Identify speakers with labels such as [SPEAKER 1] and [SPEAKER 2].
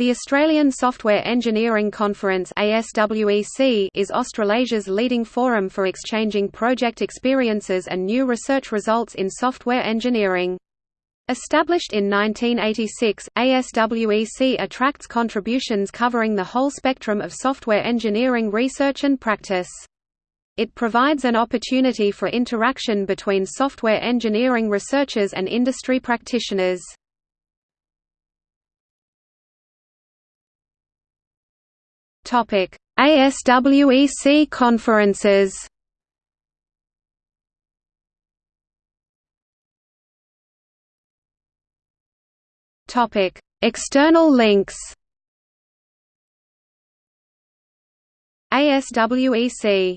[SPEAKER 1] The Australian Software Engineering Conference is Australasia's leading forum for exchanging project experiences and new research results in software engineering. Established in 1986, ASWEC attracts contributions covering the whole spectrum of software engineering research and practice. It provides an opportunity for interaction between software engineering researchers and industry practitioners. Topic: ASWEC conferences. Topic: External links. ASWEC